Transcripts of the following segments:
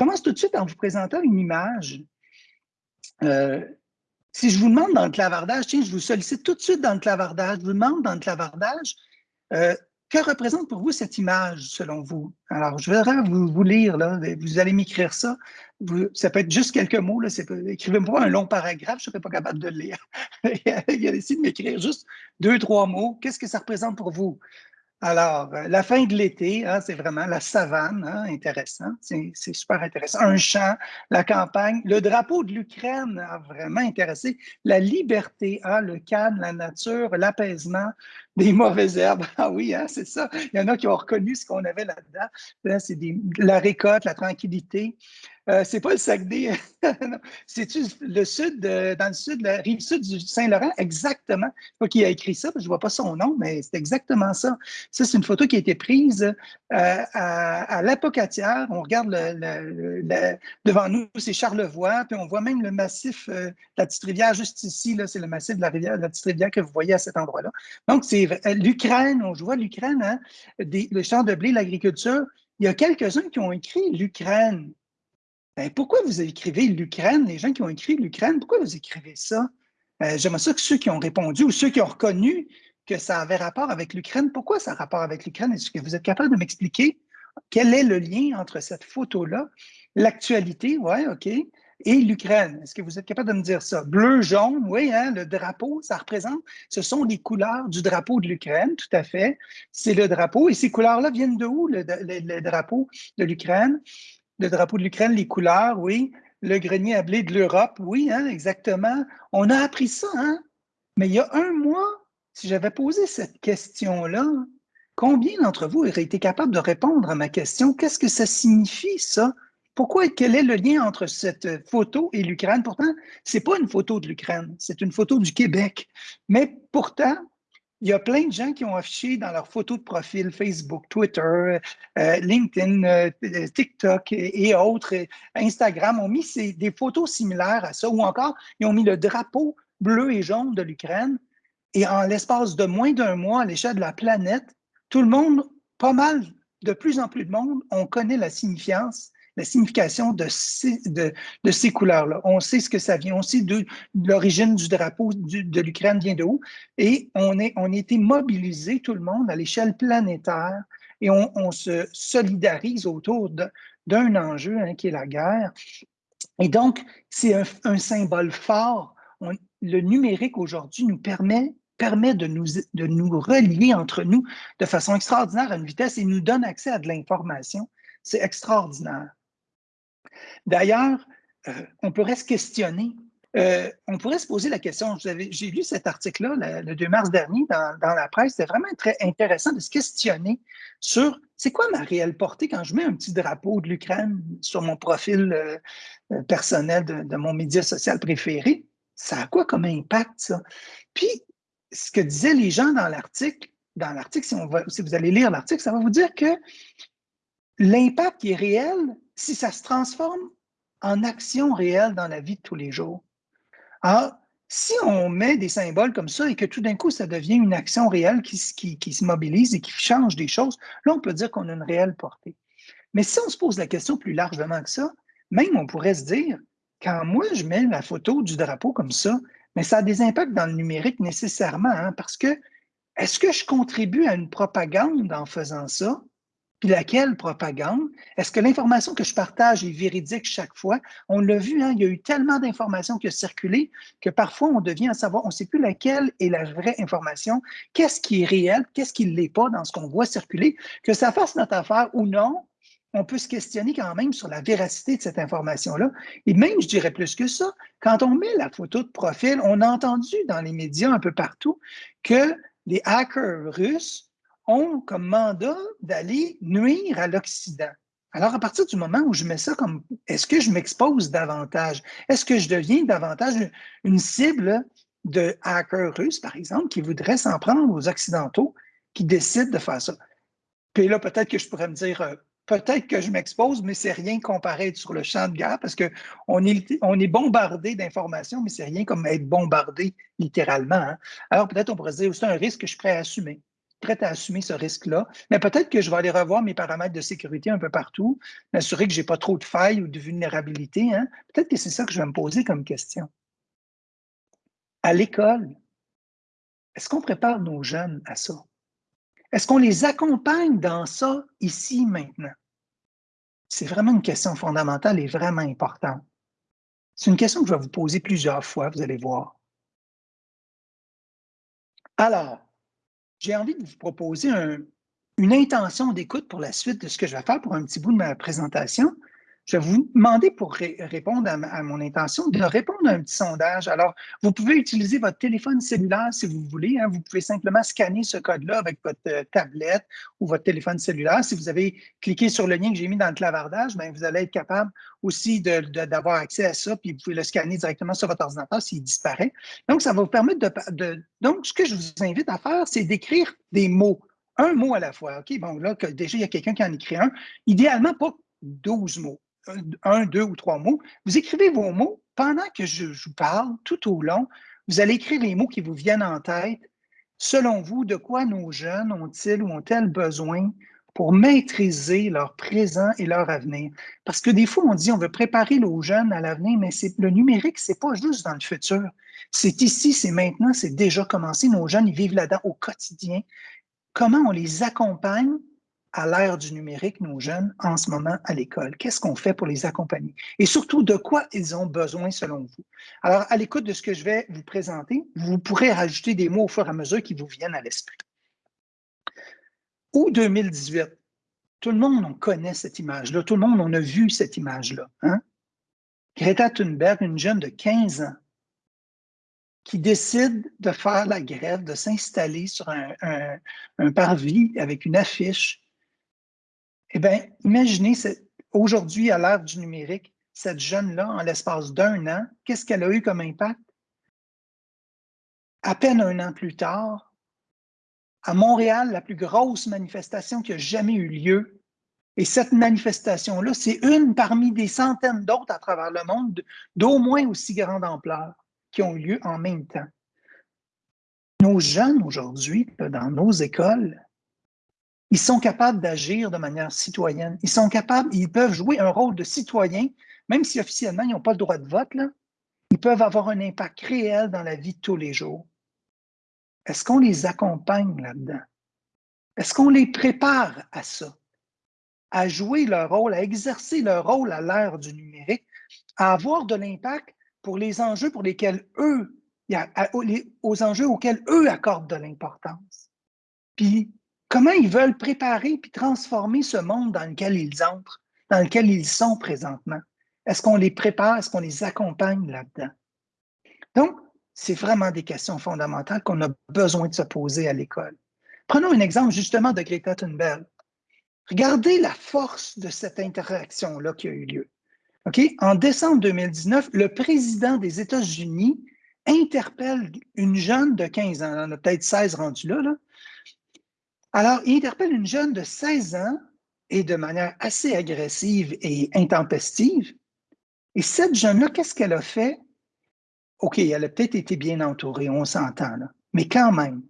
Commence tout de suite en vous présentant une image. Euh, si je vous demande dans le clavardage, tiens, je vous sollicite tout de suite dans le clavardage, je vous demande dans le clavardage, euh, que représente pour vous cette image, selon vous? Alors, je vais vous, lire, là, vous allez m'écrire ça. ça peut être juste quelques mots. Écrivez-moi un long paragraphe, je ne serai pas capable de le lire. Il a décidé de m'écrire juste deux, trois mots. Qu'est-ce que ça représente pour vous? Alors, euh, la fin de l'été, hein, c'est vraiment la savane, hein, intéressant, c'est super intéressant. Un champ, la campagne, le drapeau de l'Ukraine a vraiment intéressé. La liberté, hein, le calme, la nature, l'apaisement, des mauvaises herbes. Ah oui, hein, c'est ça. Il y en a qui ont reconnu ce qu'on avait là-dedans. c'est la récolte, la tranquillité. Euh, c'est pas le Saguenay, c'est le sud, dans le sud, la rive sud du Saint-Laurent, exactement. Pas qui a écrit ça, je ne vois pas son nom, mais c'est exactement ça. Ça, c'est une photo qui a été prise euh, à, à l'Apocatière. On regarde devant nous, c'est Charlevoix, puis on voit même le massif euh, de la petite rivière juste ici, c'est le massif de la, rivière, de la petite rivière que vous voyez à cet endroit-là. Donc, c'est l'Ukraine, on voit l'Ukraine, hein, le champ de blé, l'agriculture. Il y a quelques-uns qui ont écrit l'Ukraine. Ben, pourquoi vous écrivez l'Ukraine, les gens qui ont écrit l'Ukraine, pourquoi vous écrivez ça? Euh, j'aimerais ça que ceux qui ont répondu ou ceux qui ont reconnu que ça avait rapport avec l'Ukraine, pourquoi ça a rapport avec l'Ukraine? Est-ce que vous êtes capable de m'expliquer quel est le lien entre cette photo-là, l'actualité, oui, OK, et l'Ukraine? Est-ce que vous êtes capable de me dire ça? Bleu, jaune, oui, hein, le drapeau, ça représente, ce sont les couleurs du drapeau de l'Ukraine, tout à fait. C'est le drapeau. Et ces couleurs-là viennent de où, le, drapeau de l'Ukraine? le drapeau de l'Ukraine, les couleurs, oui. Le grenier à blé de l'Europe, oui, hein, exactement. On a appris ça, hein? Mais il y a un mois, si j'avais posé cette question-là, combien d'entre vous auraient été capables de répondre à ma question? Qu'est-ce que ça signifie, ça? Pourquoi, quel est le lien entre cette photo et l'Ukraine? Pourtant, ce n'est pas une photo de l'Ukraine, c'est une photo du Québec. Mais pourtant, il y a plein de gens qui ont affiché dans leurs photos de profil Facebook, Twitter, euh, LinkedIn, euh, TikTok et, autres, Instagram, ont mis des photos similaires à ça, ou encore, ils ont mis le drapeau bleu et jaune de l'Ukraine. Et en l'espace de moins d'un mois, à l'échelle de la planète, tout le monde, pas mal, de plus en plus de monde, on connaît la signifiance la signification de ces, couleurs-là. On sait ce que ça vient, on sait de, l'origine du drapeau de l'Ukraine vient de où, et on, est, on a été mobilisé, tout le monde, à l'échelle planétaire, et on, se solidarise autour d'un enjeu hein, qui est la guerre. Et donc, c'est un, symbole fort. le numérique aujourd'hui nous permet permet de nous, de nous relier entre nous de façon extraordinaire à une vitesse et nous donne accès à de l'information. C'est extraordinaire. D'ailleurs, euh, on pourrait se questionner. Euh, on pourrait se poser la question, j'ai lu cet article-là le, 2 mars dernier dans, la presse, c'était vraiment très intéressant de se questionner sur c'est quoi ma réelle portée quand je mets un petit drapeau de l'Ukraine sur mon profil euh, personnel de, mon média social préféré. Ça a quoi comme impact, ça? Puis, ce que disaient les gens dans l'article, dans l'article, si, si vous allez lire l'article, ça va vous dire que l'impact qui est réel, si ça se transforme en action réelle dans la vie de tous les jours. Alors, si on met des symboles comme ça et que tout d'un coup, ça devient une action réelle qui, se mobilise et qui change des choses, là, on peut dire qu'on a une réelle portée. Mais si on se pose la question plus largement que ça, même on pourrait se dire, quand moi, je mets la photo du drapeau comme ça, mais ça a des impacts dans le numérique nécessairement, hein, parce que est-ce que je contribue à une propagande en faisant ça? Puis laquelle propagande? Est-ce que l'information que je partage est véridique chaque fois? On l'a vu, hein, il y a eu tellement d'informations qui ont circulé que parfois on devient à savoir, on ne sait plus laquelle est la vraie information, qu'est-ce qui est réel, qu'est-ce qui ne l'est pas dans ce qu'on voit circuler, que ça fasse notre affaire ou non, on peut se questionner quand même sur la véracité de cette information-là. Et même, je dirais plus que ça, quand on met la photo de profil, on a entendu dans les médias un peu partout que les hackers russes ont comme mandat d'aller nuire à l'Occident. Alors, à partir du moment où je mets ça comme, est-ce que je m'expose davantage? Est-ce que je deviens davantage une cible de hackers russes, par exemple, qui voudraient s'en prendre aux Occidentaux, qui décident de faire ça? Puis là, peut-être que je pourrais me dire, euh, peut-être que je m'expose, mais c'est rien comparé sur le champ de guerre parce qu'on est, on est bombardé d'informations, mais c'est rien comme être bombardé littéralement. Hein. Alors peut-être on pourrait se dire, c'est un risque que je suis prêt à assumer. Prête à assumer ce risque-là. Mais peut-être que je vais aller revoir mes paramètres de sécurité un peu partout, m'assurer que je n'ai pas trop de failles ou de vulnérabilité. Hein. Peut-être que c'est ça que je vais me poser comme question. À l'école, est-ce qu'on prépare nos jeunes à ça? Est-ce qu'on les accompagne dans ça ici, maintenant? C'est vraiment une question fondamentale et vraiment importante. C'est une question que je vais vous poser plusieurs fois, vous allez voir. Alors, j'ai envie de vous proposer une intention d'écoute pour la suite de ce que je vais faire pour un petit bout de ma présentation. Je vais vous demander pour répondre à, mon intention de répondre à un petit sondage. Alors, vous pouvez utiliser votre téléphone cellulaire si vous voulez. Hein. Vous pouvez simplement scanner ce code-là avec votre euh, tablette ou votre téléphone cellulaire. Si vous avez cliqué sur le lien que j'ai mis dans le clavardage, bien, vous allez être capable aussi d'avoir accès à ça, puis vous pouvez le scanner directement sur votre ordinateur s'il disparaît. Donc, ça va vous permettre de, Donc, ce que je vous invite à faire, c'est d'écrire des mots un mot à la fois. OK, bon, là, déjà, il y a quelqu'un qui en écrit un. Idéalement, pas 12 mots un, deux ou trois mots. Vous écrivez vos mots pendant que je, vous parle, tout au long. Vous allez écrire les mots qui vous viennent en tête. Selon vous, de quoi nos jeunes ont-ils ou ont-elles besoin pour maîtriser leur présent et leur avenir? Parce que des fois, on dit on veut préparer nos jeunes à l'avenir, mais le numérique, ce n'est pas juste dans le futur. C'est ici, c'est maintenant, c'est déjà commencé. Nos jeunes, ils vivent là-dedans au quotidien. Comment on les accompagne à l'ère du numérique, nos jeunes, en ce moment à l'école? Qu'est-ce qu'on fait pour les accompagner? Et surtout, de quoi ils ont besoin selon vous? Alors, à l'écoute de ce que je vais vous présenter, vous pourrez rajouter des mots au fur et à mesure qui vous viennent à l'esprit. Ou 2018, tout le monde on connaît cette image-là, tout le monde on a vu cette image-là. Hein? Greta Thunberg, une jeune de 15 ans, qui décide de faire la grève, de s'installer sur un parvis avec une affiche eh bien, imaginez, aujourd'hui, à l'ère du numérique, cette jeune-là, en l'espace d'un an, qu'est-ce qu'elle a eu comme impact? À peine un an plus tard, à Montréal, la plus grosse manifestation qui a jamais eu lieu. Et cette manifestation-là, c'est une parmi des centaines d'autres à travers le monde d'au moins aussi grande ampleur qui ont eu lieu en même temps. Nos jeunes aujourd'hui, dans nos écoles, ils sont capables d'agir de manière citoyenne. Ils sont capables, ils peuvent jouer un rôle de citoyen, même si officiellement, ils n'ont pas le droit de vote, là, ils peuvent avoir un impact réel dans la vie de tous les jours. Est-ce qu'on les accompagne là-dedans? Est-ce qu'on les prépare à ça? À jouer leur rôle, à exercer leur rôle à l'ère du numérique, à avoir de l'impact pour les enjeux pour lesquels eux, aux enjeux auxquels eux accordent de l'importance. Puis comment ils veulent préparer puis transformer ce monde dans lequel ils entrent, dans lequel ils sont présentement? Est-ce qu'on les prépare, est-ce qu'on les accompagne là-dedans? Donc, c'est vraiment des questions fondamentales qu'on a besoin de se poser à l'école. Prenons un exemple justement de Greta Thunberg. Regardez la force de cette interaction-là qui a eu lieu. En décembre 2019, le président des États-Unis interpelle une jeune de 15 ans, on a peut-être 16 rendus là alors, il interpelle une jeune de 16 ans et de manière assez agressive et intempestive. Et cette jeune-là, qu'est-ce qu'elle a fait? OK, elle a peut-être été bien entourée, on s'entend, mais quand même,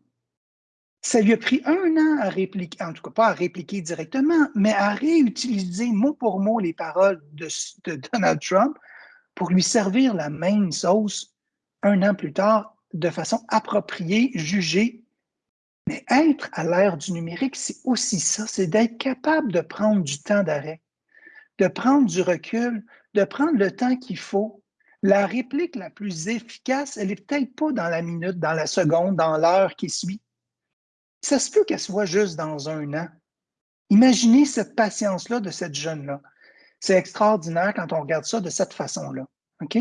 ça lui a pris un an à répliquer, en tout cas pas à répliquer directement, mais à réutiliser mot pour mot les paroles de, de Donald Trump pour lui servir la même sauce un an plus tard de façon appropriée, jugée mais être à l'ère du numérique, c'est aussi ça, c'est d'être capable de prendre du temps d'arrêt, de prendre du recul, de prendre le temps qu'il faut. La réplique la plus efficace, elle n'est peut-être pas dans la minute, dans la seconde, dans l'heure qui suit. Ça se peut qu'elle soit juste dans un an. Imaginez cette patience-là de cette jeune-là. C'est extraordinaire quand on regarde ça de cette façon-là. OK?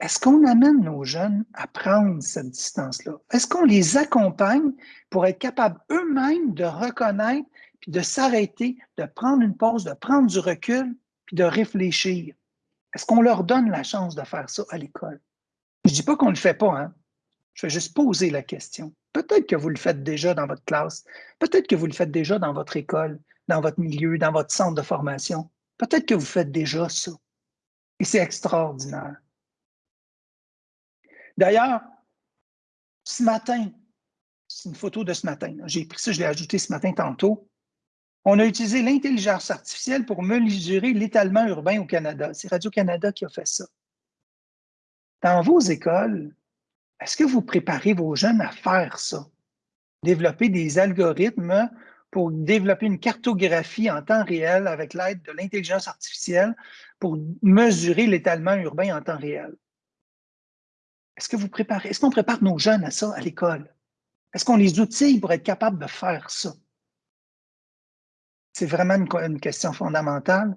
Est-ce qu'on amène nos jeunes à prendre cette distance-là? Est-ce qu'on les accompagne pour être capables eux-mêmes de reconnaître, puis de s'arrêter, de prendre une pause, de prendre du recul, puis de réfléchir? Est-ce qu'on leur donne la chance de faire ça à l'école? Je ne dis pas qu'on ne le fait pas, hein? Je vais juste poser la question. Peut-être que vous le faites déjà dans votre classe. Peut-être que vous le faites déjà dans votre école, dans votre milieu, dans votre centre de formation. Peut-être que vous faites déjà ça. Et c'est extraordinaire. D'ailleurs, ce matin, C'est une photo de ce matin. J'ai pris ça, je l'ai ajouté ce matin tantôt. On a utilisé l'intelligence artificielle pour mesurer l'étalement urbain au Canada. C'est Radio-Canada qui a fait ça. Dans vos écoles, est-ce que vous préparez vos jeunes à faire ça? Développer des algorithmes pour développer une cartographie en temps réel avec l'aide de l'intelligence artificielle pour mesurer l'étalement urbain en temps réel. Est-ce que vous préparez, est-ce qu'on prépare nos jeunes à ça à l'école? Est-ce qu'on les outille pour être capable de faire ça? C'est vraiment une, question fondamentale.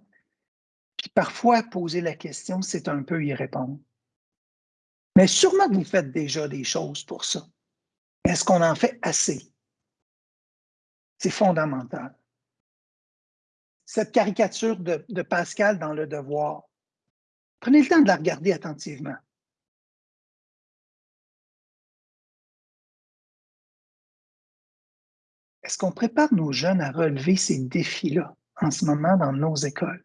Puis parfois, poser la question, c'est un peu y répondre. Mais sûrement que vous faites déjà des choses pour ça. Est-ce qu'on en fait assez? C'est fondamental. Cette caricature de, de, Pascal dans Le Devoir, prenez le temps de la regarder attentivement. Est-ce qu'on prépare nos jeunes à relever ces défis-là en ce moment dans nos écoles?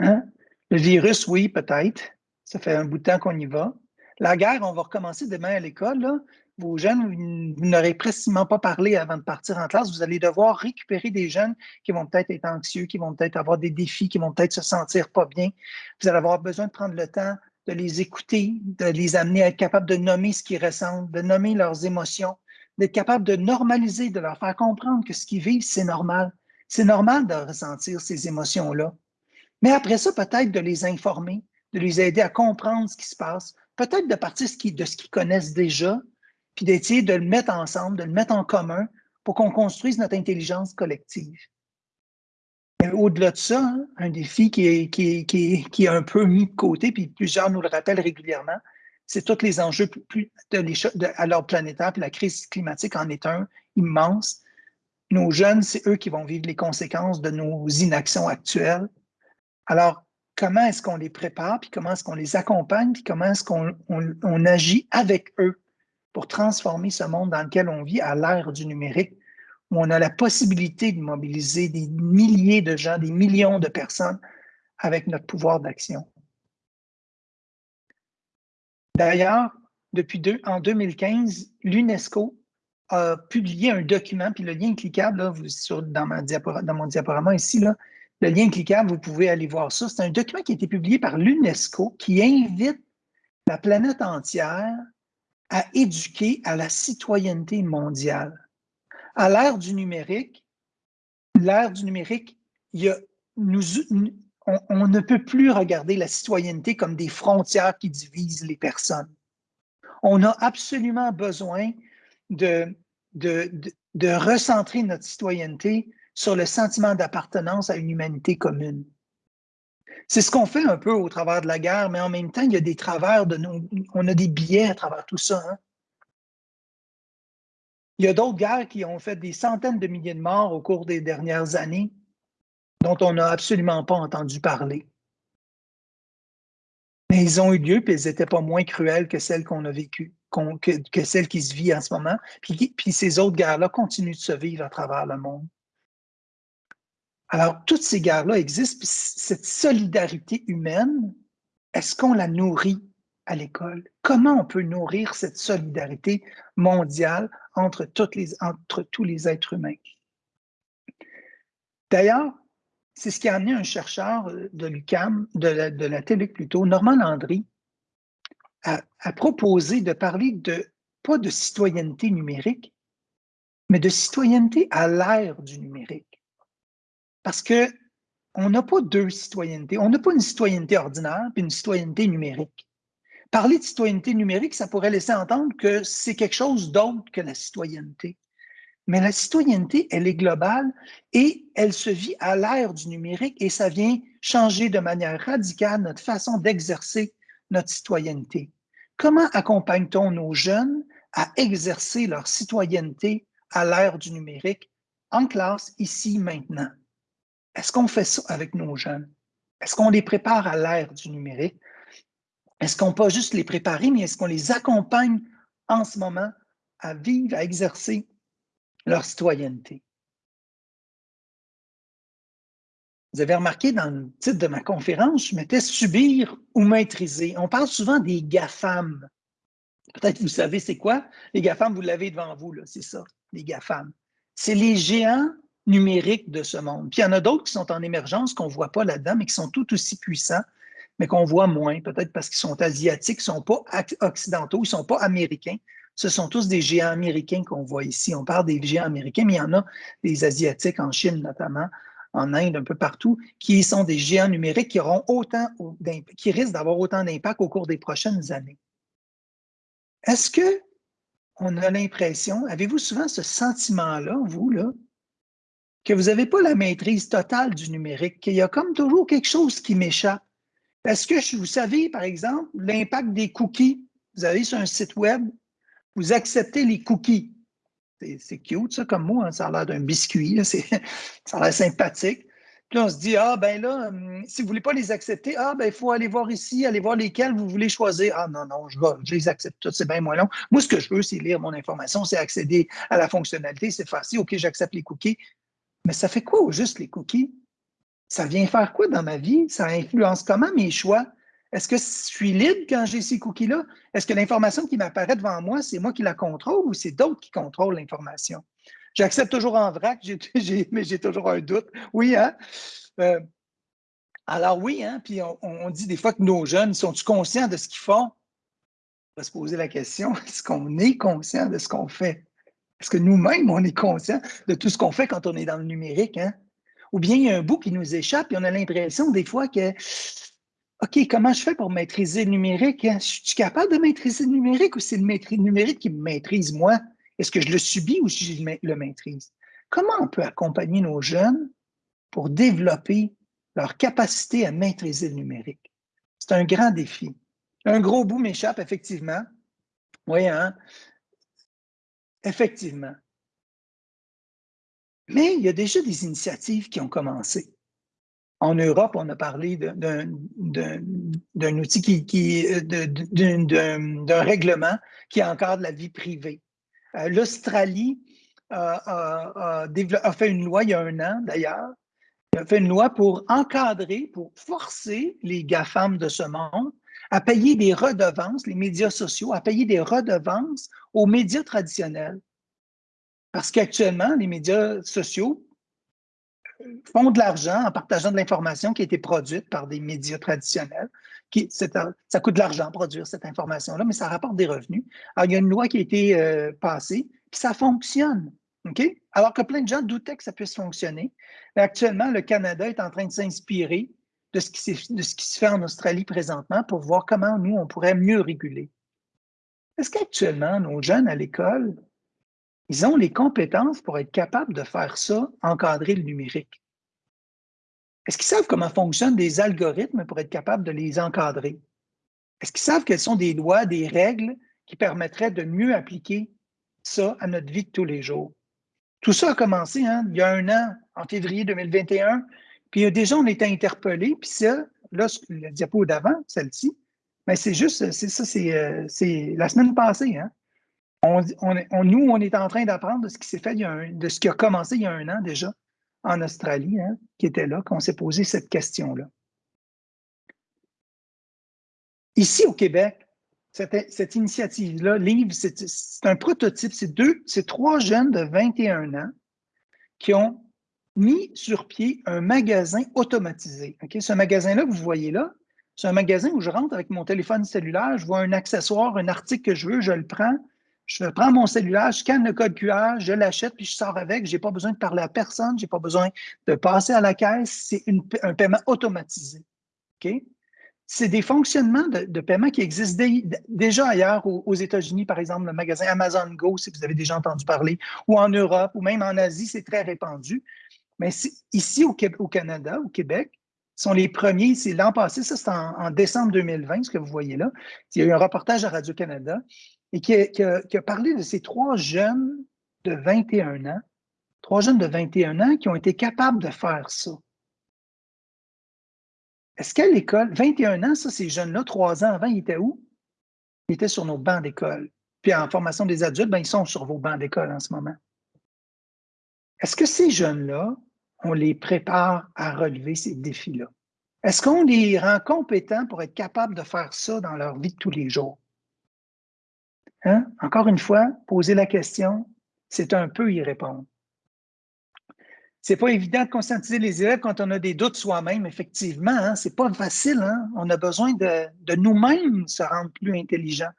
Hein? Le virus, oui, peut-être. Ça fait un bout de temps qu'on y va. La guerre, on va recommencer demain à l'école vos jeunes, vous n'aurez presque pas parlé avant de partir en classe. Vous allez devoir récupérer des jeunes qui vont peut-être être anxieux, qui vont peut-être avoir des défis, qui vont peut-être se sentir pas bien. Vous allez avoir besoin de prendre le temps de les écouter, de les amener à être capables de nommer ce qu'ils ressentent, de nommer leurs émotions, d'être capable de normaliser, de leur faire comprendre que ce qu'ils vivent, c'est normal. C'est normal de ressentir ces émotions-là. Mais après ça, peut-être de les informer, de les aider à comprendre ce qui se passe, peut-être de partir de ce qu'ils connaissent déjà, puis d'essayer de le mettre ensemble, de le mettre en commun pour qu'on construise notre intelligence collective. Au-delà de ça, hein, un défi qui est, qui, qui, est, un peu mis de côté, puis plusieurs nous le rappellent régulièrement, c'est tous les enjeux plus, de, à l'ordre planétaire, puis la crise climatique en est un immense. Nos jeunes, c'est eux qui vont vivre les conséquences de nos inactions actuelles. Alors, comment est-ce qu'on les prépare, puis comment est-ce qu'on les accompagne, puis comment est-ce qu'on on agit avec eux pour transformer ce monde dans lequel on vit à l'ère du numérique, où on a la possibilité de mobiliser des milliers de gens, des millions de personnes avec notre pouvoir d'action? D'ailleurs, depuis en 2015, l'UNESCO a publié un document, puis le lien cliquable, là, sur, dans, mon diaporama ici, le lien cliquable, vous pouvez aller voir ça. C'est un document qui a été publié par l'UNESCO qui invite la planète entière à éduquer à la citoyenneté mondiale. À l'ère du numérique, l'ère du numérique, il y a, nous, on, ne peut plus regarder la citoyenneté comme des frontières qui divisent les personnes. On a absolument besoin de recentrer notre citoyenneté sur le sentiment d'appartenance à une humanité commune. C'est ce qu'on fait un peu au travers de la guerre, mais en même temps, il y a des travers de nos, on a des biais à travers tout ça. Hein. Il y a d'autres guerres qui ont fait des centaines de milliers de morts au cours des dernières années, dont on n'a absolument pas entendu parler. Mais ils ont eu lieu, puis elles n'étaient pas moins cruelles que celles qu'on a vécues, que, celles qui se vivent en ce moment. Puis, ces autres guerres-là continuent de se vivre à travers le monde. Alors, toutes ces guerres-là existent, cette solidarité humaine, est-ce qu'on la nourrit à l'école? Comment on peut nourrir cette solidarité mondiale entre tous les êtres humains? D'ailleurs, c'est ce qui a amené un chercheur de l'UCAM, de la, de TELUC plutôt, Normand Landry, à, à proposer de parler de, pas de citoyenneté numérique, mais de citoyenneté à l'ère du numérique. Parce qu'on n'a pas deux citoyennetés. On n'a pas une citoyenneté ordinaire puis une citoyenneté numérique. Parler de citoyenneté numérique, ça pourrait laisser entendre que c'est quelque chose d'autre que la citoyenneté. Mais la citoyenneté, elle est globale et elle se vit à l'ère du numérique et ça vient changer de manière radicale notre façon d'exercer notre citoyenneté. Comment accompagne-t-on nos jeunes à exercer leur citoyenneté à l'ère du numérique en classe, ici, maintenant? Est-ce qu'on fait ça avec nos jeunes? Est-ce qu'on les prépare à l'ère du numérique? Est-ce qu'on peut juste les préparer, mais est-ce qu'on les accompagne en ce moment à vivre, à exercer leur citoyenneté? Vous avez remarqué dans le titre de ma conférence, je mettais subir ou maîtriser. On parle souvent des GAFAM. Peut-être vous savez c'est quoi? Les GAFAM, vous l'avez devant vous, c'est ça, les GAFAM. C'est les géants numériques de ce monde. Puis il y en a d'autres qui sont en émergence, qu'on ne voit pas là-dedans, mais qui sont tout aussi puissants, mais qu'on voit moins, peut-être parce qu'ils sont asiatiques, ils ne sont pas occidentaux, ils ne sont pas américains. Ce sont tous des géants américains qu'on voit ici. On parle des géants américains, mais il y en a des Asiatiques, en Chine notamment, en Inde, un peu partout, qui sont des géants numériques qui, auront autant, qui risquent d'avoir autant d'impact au cours des prochaines années. Est-ce que on a l'impression, avez-vous souvent ce sentiment-là, vous, là, que vous n'avez pas la maîtrise totale du numérique, qu'il y a comme toujours quelque chose qui m'échappe? Est-ce que vous savez, par exemple, l'impact des cookies? Vous avez sur un site web, vous acceptez les cookies. C'est cute, ça, comme moi, hein, ça a l'air d'un biscuit, ça a l'air sympathique. Puis on se dit, ah ben là, hum, si vous ne voulez pas les accepter, ah ben il faut aller voir ici, aller voir lesquels vous voulez choisir. Ah non, non, je, les accepte toutes, c'est bien moins long. Moi, ce que je veux, c'est lire mon information, c'est accéder à la fonctionnalité, c'est facile, OK, j'accepte les cookies. Mais ça fait quoi au juste les cookies? Ça vient faire quoi dans ma vie? Ça influence comment mes choix? Est-ce que je suis libre quand j'ai ces cookies-là? Est-ce que l'information qui m'apparaît devant moi, c'est moi qui la contrôle ou c'est d'autres qui contrôlent l'information? J'accepte toujours en vrac, mais j'ai toujours un doute. Oui, hein? Euh, alors oui, hein? Puis on, dit des fois que nos jeunes, sont-ils conscients de ce qu'ils font? On va se poser la question, est-ce qu'on est conscient de ce qu'on fait? Est-ce que nous-mêmes, on est conscient de tout ce qu'on fait quand on est dans le numérique? Hein? Ou bien il y a un bout qui nous échappe et on a l'impression des fois que OK, comment je fais pour maîtriser le numérique? Hein? Je suis capable de maîtriser le numérique ou c'est le numérique qui me maîtrise moi? Est-ce que je le subis ou je le maîtrise? Comment on peut accompagner nos jeunes pour développer leur capacité à maîtriser le numérique? C'est un grand défi. Un gros bout m'échappe, effectivement. Oui, hein? Effectivement. Mais il y a déjà des initiatives qui ont commencé. En Europe, on a parlé d'un outil qui, d'un règlement qui encadre la vie privée. Euh, L'Australie a, fait une loi il y a un an d'ailleurs, a fait une loi pour encadrer, pour forcer les GAFAM de ce monde à payer des redevances, les médias sociaux, à payer des redevances aux médias traditionnels. Parce qu'actuellement, les médias sociaux font de l'argent en partageant de l'information qui a été produite par des médias traditionnels. Ça coûte de l'argent produire cette information-là, mais ça rapporte des revenus. Alors, il y a une loi qui a été euh, passée, puis ça fonctionne. OK? Alors que plein de gens doutaient que ça puisse fonctionner. Mais actuellement, le Canada est en train de s'inspirer de, de ce qui se fait en Australie présentement pour voir comment nous, on pourrait mieux réguler. Est-ce qu'actuellement, nos jeunes à l'école ils ont les compétences pour être capables de faire ça, encadrer le numérique. Est-ce qu'ils savent comment fonctionnent des algorithmes pour être capables de les encadrer? Est-ce qu'ils savent quelles sont des lois, des règles qui permettraient de mieux appliquer ça à notre vie de tous les jours? Tout ça a commencé hein, il y a un an, en février 2021, puis déjà on était interpellés, puis ça, là, le diapo d'avant, celle-ci, mais c'est juste, c'est ça, c'est euh, la semaine passée, hein? Nous, on est en train d'apprendre de ce qui s'est fait, de ce qui a commencé il y a un an déjà en Australie, hein, qui était là, qu'on s'est posé cette question-là. Ici au Québec, cette, initiative-là, Livre, c'est un prototype, c'est deux, c'est trois jeunes de 21 ans qui ont mis sur pied un magasin automatisé. Ce magasin-là que vous voyez là, c'est un magasin où je rentre avec mon téléphone cellulaire, je vois un accessoire, un article que je veux, je le prends, je prends mon cellulaire, je scanne le code QR, je l'achète, puis je sors avec. Je n'ai pas besoin de parler à personne, je n'ai pas besoin de passer à la caisse. C'est un paiement automatisé. C'est des fonctionnements de, paiement qui existent déjà ailleurs aux, États-Unis, par exemple, le magasin Amazon Go, si vous avez déjà entendu parler, ou en Europe, ou même en Asie, c'est très répandu. Mais ici, au, Canada, au Québec, sont les premiers. C'est l'an passé, ça c'est en, décembre 2020, ce que vous voyez là. Il y a eu un reportage à Radio-Canada et qui a, parlé de ces trois jeunes de 21 ans, trois jeunes de 21 ans qui ont été capables de faire ça. Est-ce qu'à l'école, 21 ans, ça, ces jeunes-là, trois ans avant, ils étaient où? Ils étaient sur nos bancs d'école. Puis en formation des adultes, ben, ils sont sur vos bancs d'école en ce moment. Est-ce que ces jeunes-là, on les prépare à relever ces défis-là? Est-ce qu'on les rend compétents pour être capables de faire ça dans leur vie de tous les jours? Hein? Encore une fois, poser la question, c'est un peu y répondre. C'est pas évident de conscientiser les élèves quand on a des doutes soi-même, effectivement. Hein? C'est pas facile. Hein? On a besoin de, nous-mêmes se rendre plus intelligents.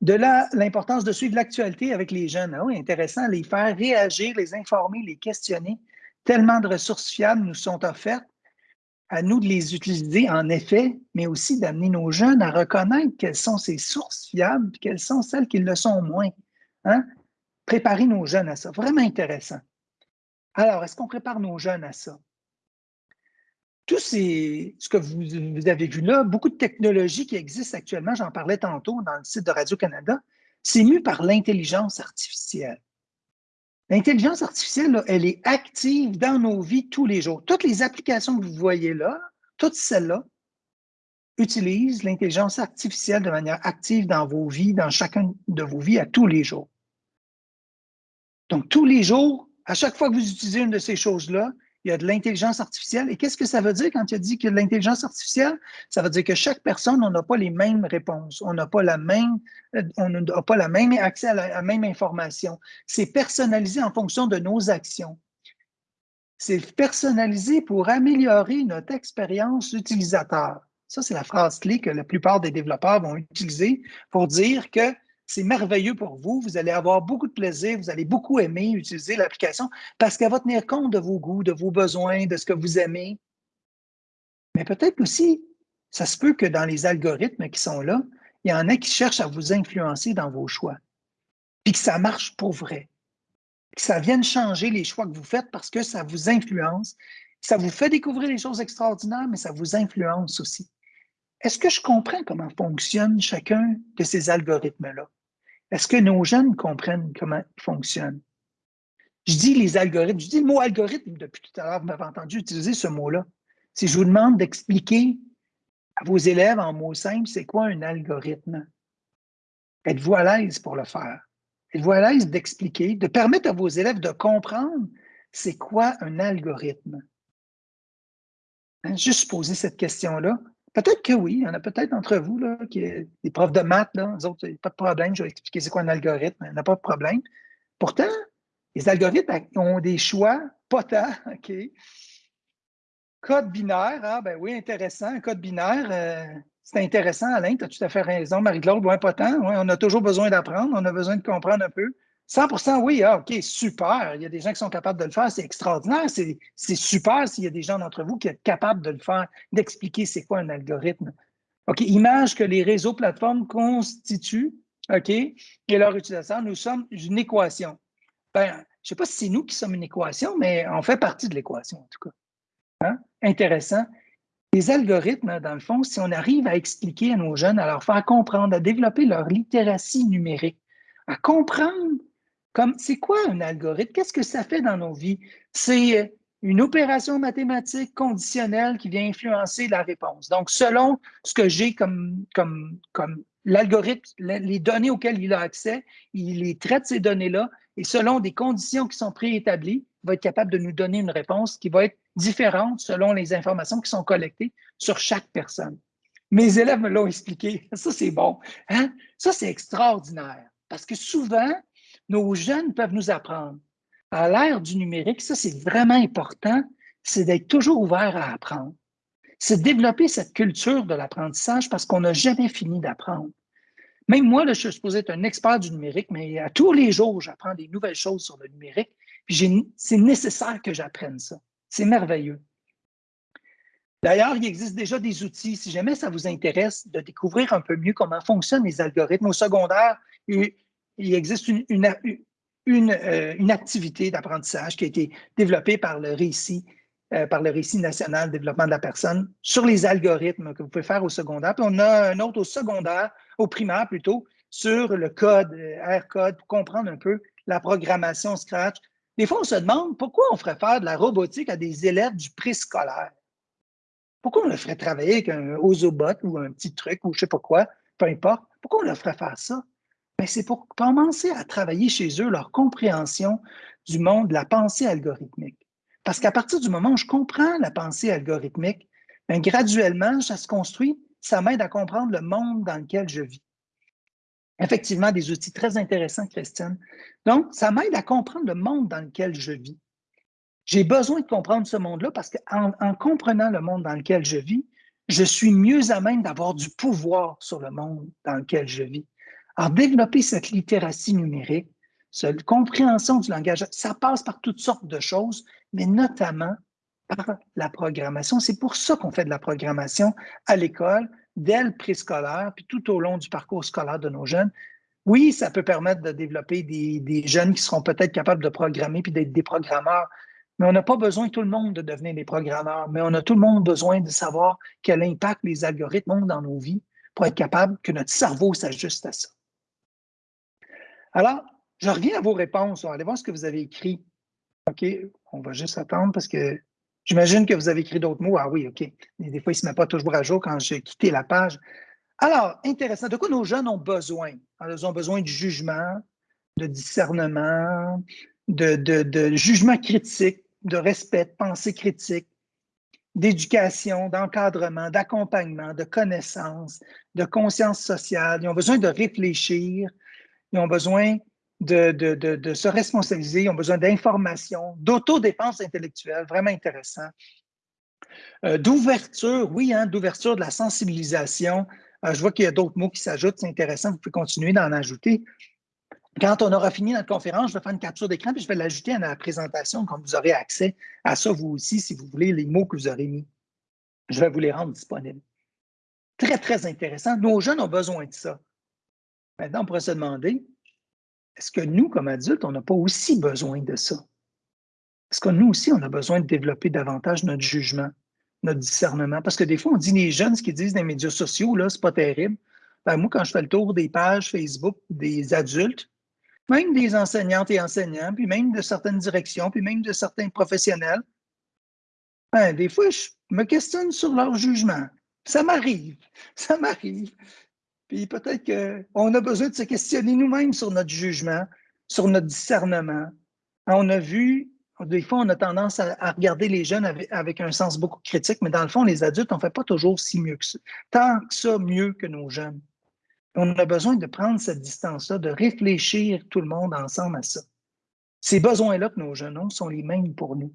De là, l'importance de suivre l'actualité avec les jeunes. Ah oui, intéressant, les faire réagir, les informer, les questionner. Tellement de ressources fiables nous sont offertes. À nous de les utiliser, en effet, mais aussi d'amener nos jeunes à reconnaître quelles sont ces sources fiables, quelles sont celles qui le sont moins. Hein? Préparer nos jeunes à ça. Vraiment intéressant. Alors, est-ce qu'on prépare nos jeunes à ça? Tout ce que vous, avez vu là, beaucoup de technologies qui existent actuellement, j'en parlais tantôt dans le site de Radio-Canada, c'est mu par l'intelligence artificielle. L'intelligence artificielle, elle est active dans nos vies tous les jours. Toutes les applications que vous voyez là, toutes celles-là, utilisent l'intelligence artificielle de manière active dans vos vies, dans chacune de vos vies à tous les jours. Donc, tous les jours, à chaque fois que vous utilisez une de ces choses-là, il y a de l'intelligence artificielle. Et qu'est-ce que ça veut dire quand tu as dit qu'il y a de l'intelligence artificielle? Ça veut dire que chaque personne, on n'a pas les mêmes réponses. On n'a pas la même, euh, on n'a pas la même accès à la, même information. C'est personnalisé en fonction de nos actions. C'est personnalisé pour améliorer notre expérience utilisateur. Ça, c'est la phrase clé que la plupart des développeurs vont utiliser pour dire que c'est merveilleux pour vous. Vous allez avoir beaucoup de plaisir. Vous allez beaucoup aimer utiliser l'application parce qu'elle va tenir compte de vos goûts, de vos besoins, de ce que vous aimez. Mais peut-être aussi, ça se peut que dans les algorithmes qui sont là, il y en a qui cherchent à vous influencer dans vos choix. Puis que ça marche pour vrai. Que ça vienne changer les choix que vous faites parce que ça vous influence. Ça vous fait découvrir des choses extraordinaires, mais ça vous influence aussi. Est-ce que je comprends comment fonctionne chacun de ces algorithmes-là? Est-ce que nos jeunes comprennent comment ils fonctionnent? Je dis les algorithmes, je dis le mot algorithme depuis tout à l'heure, vous m'avez entendu utiliser ce mot-là. Si je vous demande d'expliquer à vos élèves en mots simples, c'est quoi un algorithme? Êtes-vous à l'aise pour le faire? Êtes-vous à l'aise d'expliquer, de permettre à vos élèves de comprendre c'est quoi un algorithme? Hein, juste poser cette question-là. Peut-être que oui, il y en a peut-être d'entre vous, là, qui des profs de maths, là, autres, pas de problème, je vais expliquer c'est quoi un algorithme, il n'y a pas de problème. Pourtant, les algorithmes ont des choix, pas tant, OK? Code binaire, ah ben oui, intéressant, code binaire, euh, c'est intéressant, Alain, tu as tout à fait raison, Marie-Claude, tant, on a toujours besoin d'apprendre, on a besoin de comprendre un peu. 100% oui, ah, OK, super. Il y a des gens qui sont capables de le faire, c'est extraordinaire. C'est super s'il y a des gens d'entre vous qui sont capables de le faire, d'expliquer c'est quoi un algorithme. OK, image que les réseaux plateformes constituent, OK, et leur utilisation, nous sommes une équation. Ben, je ne sais pas si c'est nous qui sommes une équation, mais on fait partie de l'équation, en tout cas. Hein? Intéressant. Les algorithmes, dans le fond, si on arrive à expliquer à nos jeunes, à leur faire comprendre, à développer leur littératie numérique, à comprendre comme, c'est quoi un algorithme? Qu'est-ce que ça fait dans nos vies? C'est euh, une opération mathématique conditionnelle qui vient influencer la réponse. Donc, selon ce que j'ai comme, comme, l'algorithme, les données auxquelles il a accès, il les traite ces données-là et selon des conditions qui sont préétablies, il va être capable de nous donner une réponse qui va être différente selon les informations qui sont collectées sur chaque personne. Mes élèves me l'ont expliqué. Ça, c'est bon. Hein? Ça, c'est extraordinaire. Parce que souvent, nos jeunes peuvent nous apprendre. À l'ère du numérique, ça, c'est vraiment important, c'est d'être toujours ouvert à apprendre. C'est développer cette culture de l'apprentissage parce qu'on n'a jamais fini d'apprendre. Même moi, je suis supposé être un expert du numérique, mais à tous les jours, j'apprends des nouvelles choses sur le numérique. C'est nécessaire que j'apprenne ça. C'est merveilleux. D'ailleurs, il existe déjà des outils, si jamais ça vous intéresse, de découvrir un peu mieux comment fonctionnent les algorithmes au secondaire il existe une, une, euh, une, activité d'apprentissage qui a été développée par le récit, euh, par le récit national développement de la personne sur les algorithmes que vous pouvez faire au secondaire. Puis on a un autre au secondaire, au primaire plutôt, sur le code, euh, R-code, pour comprendre un peu la programmation Scratch. Des fois, on se demande pourquoi on ferait faire de la robotique à des élèves du préscolaire. Pourquoi on le ferait travailler avec un Ozobot ou un petit truc ou je ne sais pas quoi, peu importe. Pourquoi on leur ferait faire ça? Ben, c'est pour commencer à travailler chez eux leur compréhension du monde de la pensée algorithmique. Parce qu'à partir du moment où je comprends la pensée algorithmique, ben, graduellement, ça se construit, ça m'aide à comprendre le monde dans lequel je vis. Effectivement, des outils très intéressants, Christine. Donc, ça m'aide à comprendre le monde dans lequel je vis. J'ai besoin de comprendre ce monde-là parce qu'en en comprenant le monde dans lequel je vis, je suis mieux à même d'avoir du pouvoir sur le monde dans lequel je vis. Alors, développer cette littératie numérique, cette compréhension du langage, ça passe par toutes sortes de choses, mais notamment par la programmation. C'est pour ça qu'on fait de la programmation à l'école, dès le préscolaire, puis tout au long du parcours scolaire de nos jeunes. Oui, ça peut permettre de développer des, des jeunes qui seront peut-être capables de programmer puis d'être des programmeurs, mais on n'a pas besoin tout le monde de devenir des programmeurs, mais on a tout le monde besoin de savoir quel impact les algorithmes ont dans nos vies pour être capable que notre cerveau s'ajuste à ça. Alors, je reviens à vos réponses. Allez voir ce que vous avez écrit. OK, on va juste attendre parce que j'imagine que vous avez écrit d'autres mots. Ah oui, OK. des fois, il ne se met pas toujours à jour quand j'ai quitté la page. Alors, intéressant. De quoi nos jeunes ont besoin? ils ont besoin de jugement, de discernement, de, de jugement critique, de respect, de pensée critique, d'éducation, d'encadrement, d'accompagnement, de connaissance, de conscience sociale. Ils ont besoin de réfléchir, ils ont besoin de, se responsabiliser, ils ont besoin d'information, d'autodépense intellectuelle, vraiment intéressant. Euh, d'ouverture, oui, hein, d'ouverture de la sensibilisation. Euh, je vois qu'il y a d'autres mots qui s'ajoutent, c'est intéressant, vous pouvez continuer d'en ajouter. Quand on aura fini notre conférence, je vais faire une capture d'écran et je vais l'ajouter à la présentation, comme vous aurez accès à ça vous aussi, si vous voulez, les mots que vous aurez mis. Je vais vous les rendre disponibles. Très, très intéressant. Nos jeunes ont besoin de ça. Maintenant, on pourrait se demander, est-ce que nous, comme adultes, on n'a pas aussi besoin de ça? Est-ce que nous aussi, on a besoin de développer davantage notre jugement, notre discernement? Parce que des fois, on dit les jeunes, ce qu'ils disent dans les médias sociaux, là, c'est pas terrible. Ben, moi, quand je fais le tour des pages Facebook des adultes, même des enseignantes et enseignants, puis même de certaines directions, puis même de certains professionnels. Ben, des fois, je me questionne sur leur jugement. Ça m'arrive, ça m'arrive. Puis peut-être qu'on a besoin de se questionner nous-mêmes sur notre jugement, sur notre discernement. On a vu, des fois, on a tendance à, regarder les jeunes avec, un sens beaucoup critique, mais dans le fond, les adultes, on ne fait pas toujours si mieux que ça. Tant que ça, mieux que nos jeunes. On a besoin de prendre cette distance-là, de réfléchir tout le monde ensemble à ça. Ces besoins-là que nos jeunes ont sont les mêmes pour nous.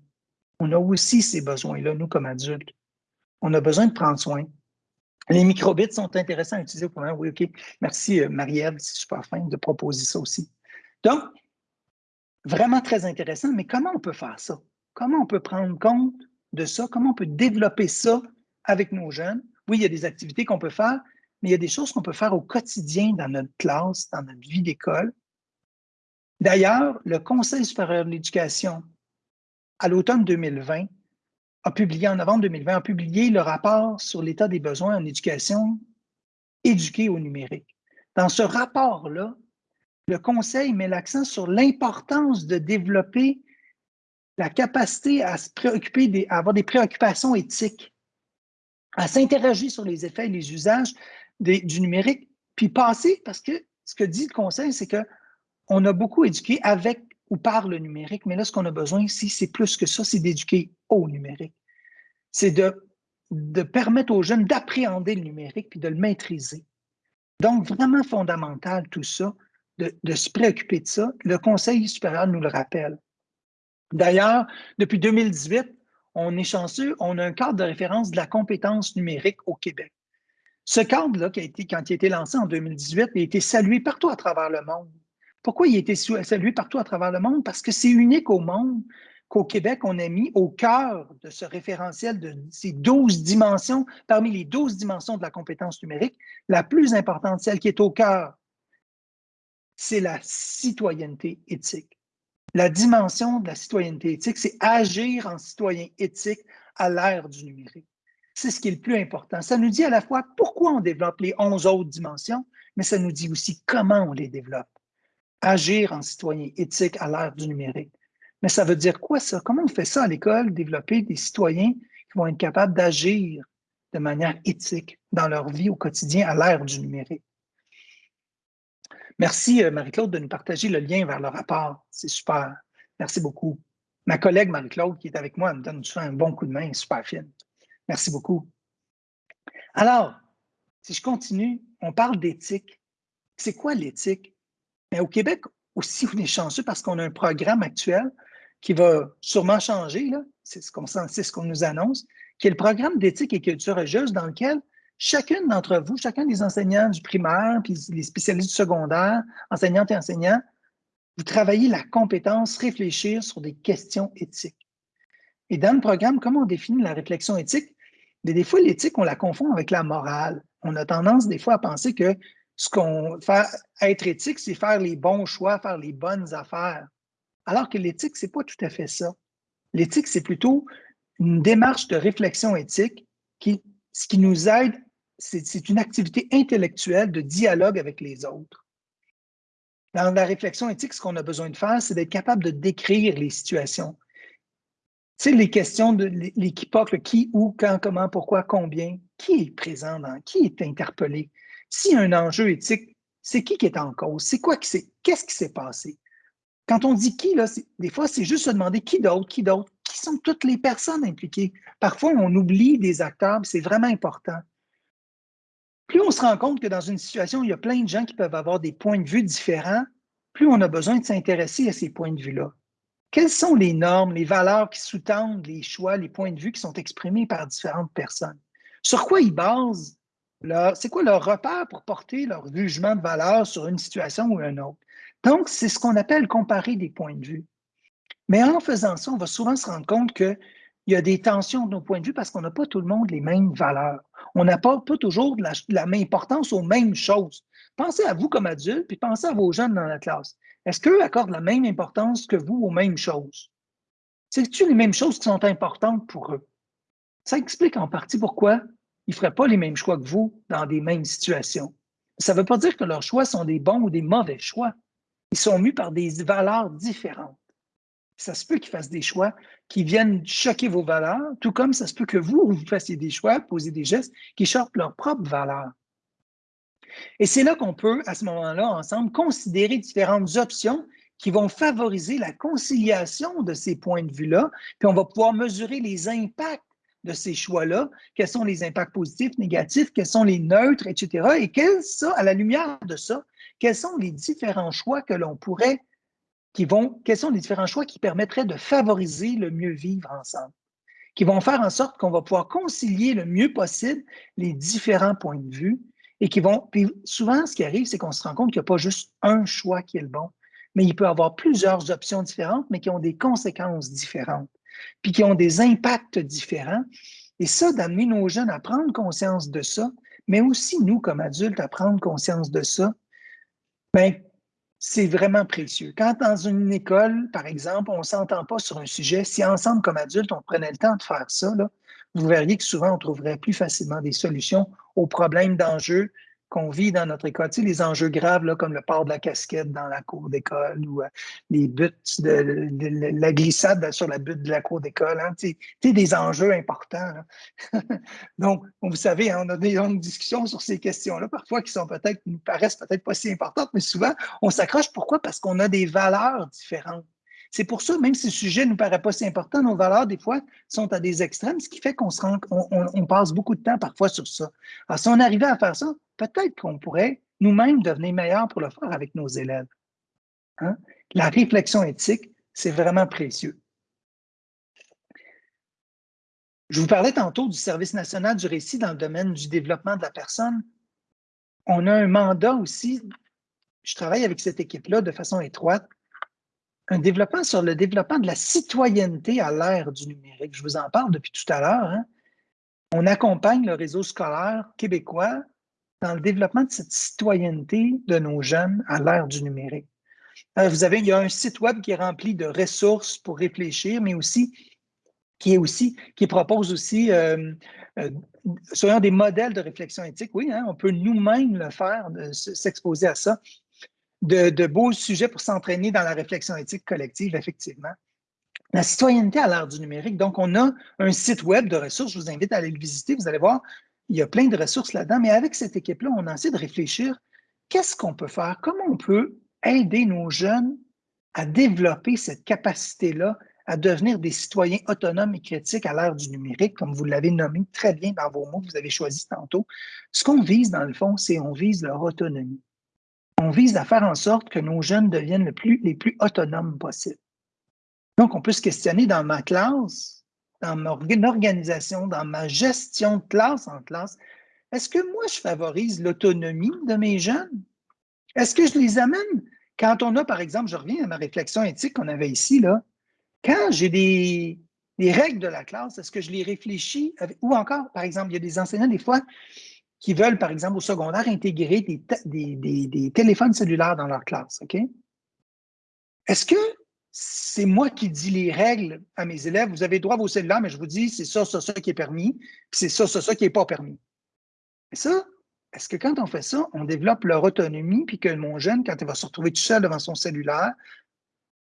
On a aussi ces besoins-là, nous, comme adultes. On a besoin de prendre soin. Les microbits sont intéressants à utiliser pour Oui, OK. Merci, euh, Marie-Ève, c'est super fin de proposer ça aussi. Donc, vraiment très intéressant, mais comment on peut faire ça? Comment on peut prendre compte de ça? Comment on peut développer ça avec nos jeunes? Oui, il y a des activités qu'on peut faire, mais il y a des choses qu'on peut faire au quotidien dans notre classe, dans notre vie d'école. D'ailleurs, le Conseil supérieur de l'éducation, à l'automne 2020, a publié, en novembre 2020, a publié le rapport sur l'état des besoins en éducation éduquée au numérique. Dans ce rapport-là, le Conseil met l'accent sur l'importance de développer la capacité à se préoccuper, à avoir des préoccupations éthiques, à s'interroger sur les effets et les usages du numérique, puis passer, parce que ce que dit le conseil, c'est qu'on a beaucoup éduqué avec ou par le numérique, mais là, ce qu'on a besoin ici, c'est plus que ça, c'est d'éduquer au numérique. C'est de, permettre aux jeunes d'appréhender le numérique puis de le maîtriser. Donc, vraiment fondamental tout ça, de, se préoccuper de ça. Le Conseil supérieur nous le rappelle. D'ailleurs, depuis 2018, on est chanceux, on a un cadre de référence de la compétence numérique au Québec. Ce cadre-là, qui a été, quand il a été lancé en 2018, il a été salué partout à travers le monde. Pourquoi il a été salué partout à travers le monde? Parce que c'est unique au monde qu'au Québec, on a mis au cœur de ce référentiel de ces 12 dimensions, parmi les 12 dimensions de la compétence numérique, la plus importante, celle qui est au cœur, c'est la citoyenneté éthique. La dimension de la citoyenneté éthique, c'est agir en citoyen éthique à l'ère du numérique. C'est ce qui est le plus important. Ça nous dit à la fois pourquoi on développe les 11 autres dimensions, mais ça nous dit aussi comment on les développe. Agir en citoyen éthique à l'ère du numérique. Mais ça veut dire quoi ça? Comment on fait ça à l'école, développer des citoyens qui vont être capables d'agir de manière éthique dans leur vie au quotidien à l'ère du numérique? Merci, euh, Marie-Claude, de nous partager le lien vers le rapport. C'est super. Merci beaucoup. Ma collègue Marie-Claude, qui est avec moi, me donne un bon coup de main, super fine. Merci beaucoup. Alors, si je continue, on parle d'éthique. C'est quoi l'éthique? Mais au Québec aussi, on est chanceux parce qu'on a un programme actuel qui va sûrement changer, c'est ce qu'on ce nous annonce, qui est le programme d'éthique et culture religieuse dans lequel chacune d'entre vous, chacun des enseignants du primaire, puis les spécialistes du secondaire, enseignantes et enseignants, vous travaillez la compétence réfléchir sur des questions éthiques. Et dans le programme, comment on définit la réflexion éthique? des fois, l'éthique, on la confond avec la morale. On a tendance des fois à penser que ce qu'on être éthique, c'est faire les bons choix, faire les bonnes affaires. Alors que l'éthique, ce n'est pas tout à fait ça. L'éthique, c'est plutôt une démarche de réflexion éthique qui, ce qui nous aide, c'est une activité intellectuelle de dialogue avec les autres. Dans la réflexion éthique, ce qu'on a besoin de faire, c'est d'être capable de décrire les situations. Tu sais, les questions de l'équipoque, qui, où, quand, comment, pourquoi, combien, qui est présent dans, qui est interpellé? S'il y a un enjeu éthique, c'est qui qui est en cause? C'est quoi qui s'est, qu'est-ce qui s'est passé? Quand on dit qui, là, des fois, c'est juste se demander qui d'autre, qui d'autre, qui sont toutes les personnes impliquées. Parfois, on oublie des acteurs, c'est vraiment important. Plus on se rend compte que dans une situation il y a plein de gens qui peuvent avoir des points de vue différents, plus on a besoin de s'intéresser à ces points de vue-là. Quelles sont les normes, les valeurs qui sous-tendent les choix, les points de vue qui sont exprimés par différentes personnes? Sur quoi ils basent? C'est quoi leur repère pour porter leur jugement de valeur sur une situation ou une autre? Donc, c'est ce qu'on appelle comparer des points de vue. Mais en faisant ça, on va souvent se rendre compte qu'il y a des tensions de nos points de vue parce qu'on n'a pas tout le monde les mêmes valeurs. On n'a pas, toujours de la, même importance aux mêmes choses. Pensez à vous comme adulte, puis pensez à vos jeunes dans la classe. Est-ce qu'eux accordent la même importance que vous aux mêmes choses? C'est-tu les mêmes choses qui sont importantes pour eux? Ça explique en partie pourquoi ils ne feraient pas les mêmes choix que vous dans des mêmes situations. Ça ne veut pas dire que leurs choix sont des bons ou des mauvais choix. Ils sont mus par des valeurs différentes. Ça se peut qu'ils fassent des choix qui viennent choquer vos valeurs, tout comme ça se peut que vous, vous fassiez des choix, posez des gestes qui choquent leurs propres valeurs. Et c'est là qu'on peut, à ce moment-là, ensemble, considérer différentes options qui vont favoriser la conciliation de ces points de vue-là, puis on va pouvoir mesurer les impacts de ces choix-là, quels sont les impacts positifs, négatifs, quels sont les neutres, etc. Et quels, ça, à la lumière de ça, quels sont les différents choix que l'on pourrait, qui vont, quels sont les différents choix qui permettraient de favoriser le mieux vivre ensemble, qui vont faire en sorte qu'on va pouvoir concilier le mieux possible les différents points de vue et qui vont, puis souvent, ce qui arrive, c'est qu'on se rend compte qu'il n'y a pas juste un choix qui est le bon, mais il peut y avoir plusieurs options différentes, mais qui ont des conséquences différentes, puis qui ont des impacts différents. Et ça, d'amener nos jeunes à prendre conscience de ça, mais aussi nous, comme adultes, à prendre conscience de ça, Bien, c'est vraiment précieux. Quand dans une école, par exemple, on ne s'entend pas sur un sujet, si ensemble, comme adultes, on prenait le temps de faire ça, vous verriez que souvent, on trouverait plus facilement des solutions aux problèmes d'enjeux qu'on vit dans notre école. Tu sais, les enjeux graves, là, comme le port de la casquette dans la cour d'école ou euh, les buts de, la glissade sur la butte de la cour d'école. Hein, tu sais, des enjeux importants. Donc, vous savez, hein, on a des longues discussions sur ces questions-là, parfois qui sont peut-être, nous paraissent peut-être pas si importantes, mais souvent, on s'accroche. Pourquoi? Parce qu'on a des valeurs différentes. C'est pour ça, même si le sujet ne nous paraît pas si important, nos valeurs, des fois, sont à des extrêmes, ce qui fait qu'on on, passe beaucoup de temps parfois sur ça. Alors, si on arrivait à faire ça, peut-être qu'on pourrait nous-mêmes devenir meilleurs pour le faire avec nos élèves. Hein? La réflexion éthique, c'est vraiment précieux. Je vous parlais tantôt du Service national du récit dans le domaine du développement de la personne. On a un mandat aussi, je travaille avec cette équipe-là de façon étroite, un développement sur le développement de la citoyenneté à l'ère du numérique. Je vous en parle depuis tout à l'heure. Hein. On accompagne le réseau scolaire québécois dans le développement de cette citoyenneté de nos jeunes à l'ère du numérique. Euh, vous avez, il y a un site web qui est rempli de ressources pour réfléchir, mais aussi qui est aussi, qui propose aussi, euh, euh des modèles de réflexion éthique. Oui, hein, on peut nous-mêmes le faire, s'exposer à ça de, beaux sujets pour s'entraîner dans la réflexion éthique collective, effectivement. La citoyenneté à l'ère du numérique. Donc, on a un site web de ressources. Je vous invite à aller le visiter. Vous allez voir, il y a plein de ressources là-dedans. Mais avec cette équipe-là, on a essayé de réfléchir qu'est-ce qu'on peut faire? Comment on peut aider nos jeunes à développer cette capacité-là à devenir des citoyens autonomes et critiques à l'ère du numérique, comme vous l'avez nommé très bien dans vos mots que vous avez choisis tantôt. Ce qu'on vise, dans le fond, c'est on vise leur autonomie. On vise à faire en sorte que nos jeunes deviennent les plus autonomes possible. Donc, on peut se questionner dans ma classe, dans mon organisation, dans ma gestion de classe en classe, est-ce que moi, je favorise l'autonomie de mes jeunes? Est-ce que je les amène? Quand on a, par exemple, je reviens à ma réflexion éthique qu'on avait ici, là, quand j'ai des, règles de la classe, est-ce que je les réfléchis? ou encore, par exemple, il y a des enseignants, des fois, qui veulent, par exemple, au secondaire, intégrer des, téléphones cellulaires dans leur classe. OK? Est-ce que c'est moi qui dis les règles à mes élèves? Vous avez droit à vos cellulaires, mais je vous dis, c'est ça, ça, ça qui est permis, puis c'est ça, ça, ça qui n'est pas permis. Et ça, est-ce que quand on fait ça, on développe leur autonomie, puis que mon jeune, quand il va se retrouver tout seul devant son cellulaire,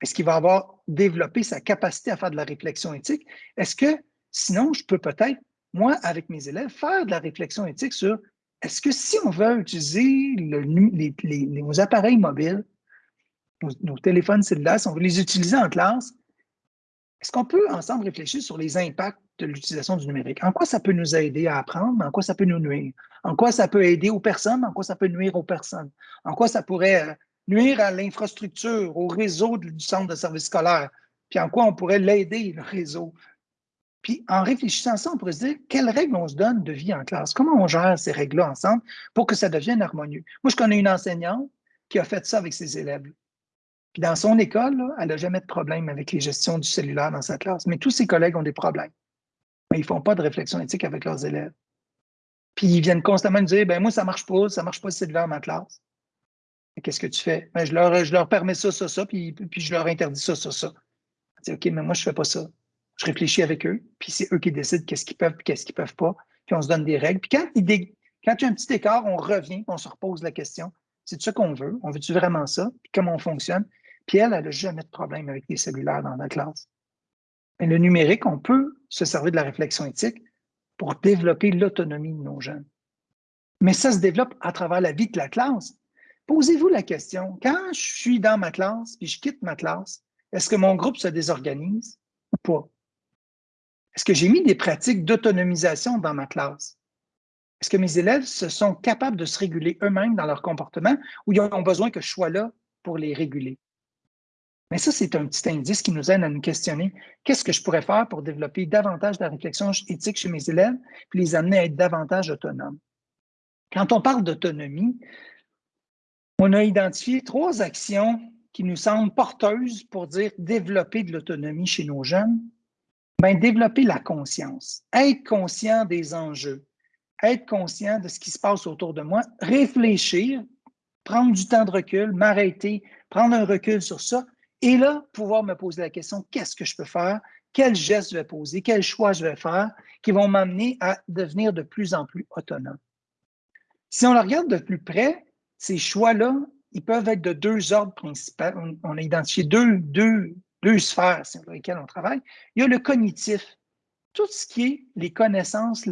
est-ce qu'il va avoir développé sa capacité à faire de la réflexion éthique? Est-ce que sinon, je peux peut-être moi, avec mes élèves, faire de la réflexion éthique sur est-ce que si on veut utiliser nos appareils mobiles, nos, téléphones cellulaires, si on veut les utiliser en classe, est-ce qu'on peut ensemble réfléchir sur les impacts de l'utilisation du numérique? En quoi ça peut nous aider à apprendre, en quoi ça peut nous nuire? En quoi ça peut aider aux personnes, en quoi ça peut nuire aux personnes? En quoi ça pourrait euh, nuire à l'infrastructure, au réseau du centre de service scolaire? Puis en quoi on pourrait l'aider, le réseau? Puis en réfléchissant à ça, on pourrait se dire quelles règles on se donne de vie en classe? Comment on gère ces règles-là ensemble pour que ça devienne harmonieux? Moi, je connais une enseignante qui a fait ça avec ses élèves. Puis dans son école, elle n'a jamais de problème avec les gestions du cellulaire dans sa classe. Mais tous ses collègues ont des problèmes. Mais ils ne font pas de réflexion éthique avec leurs élèves. Puis ils viennent constamment nous dire ben moi, ça ne marche pas, ça ne marche pas le cellulaire dans ma classe. Qu'est-ce que tu fais? Ben, je, leur, je leur permets ça, ça, ça, puis, puis je leur interdis ça, ça, ça. Dis, OK, mais moi, je ne fais pas ça je réfléchis avec eux, puis c'est eux qui décident qu'est-ce qu'ils peuvent qu'est-ce qu'ils ne peuvent pas, puis on se donne des règles. Puis quand, il y a un petit écart, on revient, on se repose la question, c'est ça qu'on veut? On veut-tu vraiment ça? Puis comment on fonctionne? Puis elle, elle n'a jamais de problème avec les cellulaires dans la classe. Mais le numérique, on peut se servir de la réflexion éthique pour développer l'autonomie de nos jeunes. Mais ça se développe à travers la vie de la classe. Posez-vous la question, quand je suis dans ma classe puis je quitte ma classe, est-ce que mon groupe se désorganise ou pas? Est-ce que j'ai mis des pratiques d'autonomisation dans ma classe? Est-ce que mes élèves se sont capables de se réguler eux-mêmes dans leur comportement ou ils ont besoin que je sois là pour les réguler? Mais ça, c'est un petit indice qui nous aide à nous questionner qu'est-ce que je pourrais faire pour développer davantage de la réflexion éthique chez mes élèves puis les amener à être davantage autonomes? Quand on parle d'autonomie, on a identifié trois actions qui nous semblent porteuses pour dire développer de l'autonomie chez nos jeunes ben, développer la conscience, être conscient des enjeux, être conscient de ce qui se passe autour de moi, réfléchir, prendre du temps de recul, m'arrêter, prendre un recul sur ça, et là, pouvoir me poser la question, qu'est-ce que je peux faire? Quels gestes je vais poser? Quels choix je vais faire qui vont m'amener à devenir de plus en plus autonome? Si on le regarde de plus près, ces choix-là, ils peuvent être de deux ordres principaux. On, a identifié deux, deux, deux sphères sur lesquelles on travaille. Il y a le cognitif, tout ce qui est les connaissances,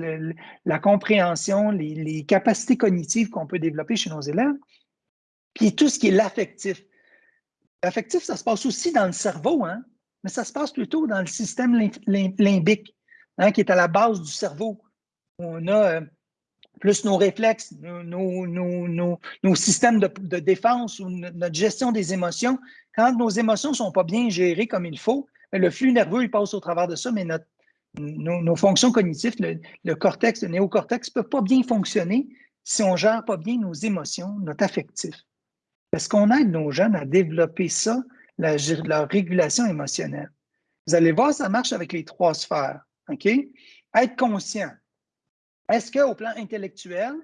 la compréhension, les, capacités cognitives qu'on peut développer chez nos élèves, puis tout ce qui est l'affectif. L'affectif, ça se passe aussi dans le cerveau, hein, mais ça se passe plutôt dans le système limbique, hein, qui est à la base du cerveau. On a euh, plus nos réflexes, nos, systèmes de, défense ou notre gestion des émotions, quand nos émotions ne sont pas bien gérées comme il faut, ben, le flux nerveux il passe au travers de ça, mais nos, fonctions cognitives, le, cortex, le néocortex ne peuvent pas bien fonctionner si on ne gère pas bien nos émotions, notre affectif. Est-ce qu'on aide nos jeunes à développer ça, leur régulation émotionnelle? Vous allez voir, ça marche avec les trois sphères. Être conscient, est-ce qu'au plan intellectuel,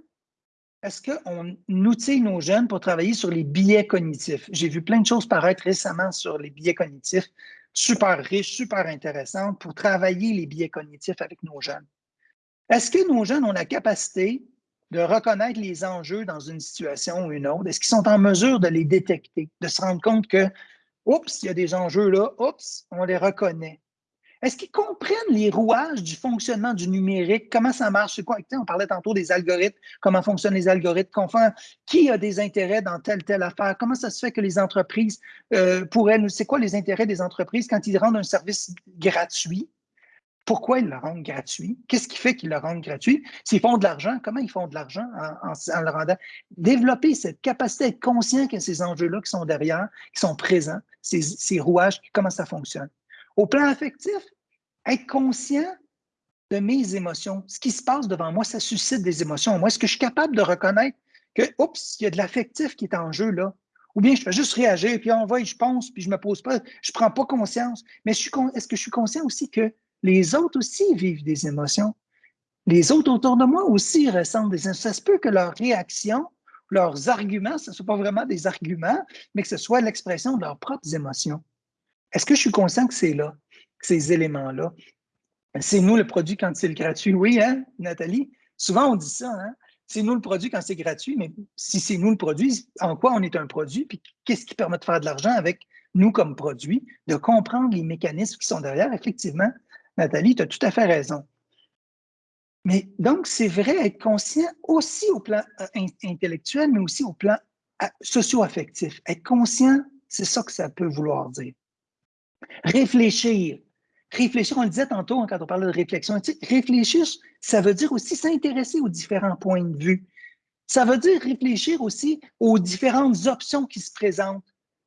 est-ce qu'on outille nos jeunes pour travailler sur les biais cognitifs? J'ai vu plein de choses paraître récemment sur les biais cognitifs, super riches, super intéressantes, pour travailler les biais cognitifs avec nos jeunes. Est-ce que nos jeunes ont la capacité de reconnaître les enjeux dans une situation ou une autre? Est-ce qu'ils sont en mesure de les détecter, de se rendre compte que, oups, il y a des enjeux là, oups, on les reconnaît? Est-ce qu'ils comprennent les rouages du fonctionnement du numérique? Comment ça marche? C'est quoi? On parlait tantôt des algorithmes, comment fonctionnent les algorithmes, qui a des intérêts dans telle, telle affaire? Comment ça se fait que les entreprises euh, pourraient nous. C'est quoi les intérêts des entreprises quand ils rendent un service gratuit? pourquoi ils le rendent gratuit, qu'est-ce qui fait qu'ils le rendent gratuit, s'ils font de l'argent, comment ils font de l'argent en, le rendant? Développer cette capacité d'être conscient que ces enjeux-là qui sont derrière, qui sont présents, ces rouages, comment ça fonctionne? Au plan affectif, être conscient de mes émotions. Ce qui se passe devant moi, ça suscite des émotions. Moi, est-ce que je suis capable de reconnaître que, oups, il y a de l'affectif qui est en jeu là? Ou bien je fais juste réagir, puis envoie, je pense, puis je ne me pose pas, je ne prends pas conscience. Mais est-ce que je suis conscient aussi que les autres aussi vivent des émotions? Les autres autour de moi aussi ressentent des émotions. Ça se peut que leurs réactions, leurs arguments, ce ne soient pas vraiment des arguments, mais que ce soit l'expression de leurs propres émotions. Est-ce que je suis conscient que c'est là, que ces éléments-là? C'est nous le produit quand c'est gratuit. Oui, hein, Nathalie? Souvent, on dit ça, hein? C'est nous le produit quand c'est gratuit, mais si c'est nous le produit, en quoi on est un produit, puis qu'est-ce qui permet de faire de l'argent avec nous comme produit, de comprendre les mécanismes qui sont derrière? Effectivement, Nathalie, tu as tout à fait raison. Mais donc, c'est vrai être conscient aussi au plan euh, intellectuel, mais aussi au plan euh, socio-affectif. Être conscient, c'est ça que ça peut vouloir dire. Réfléchir, réfléchir, on le disait tantôt hein, quand on parlait de réflexion réfléchir, ça veut dire aussi s'intéresser aux différents points de vue. Ça veut dire réfléchir aussi aux différentes options qui se présentent,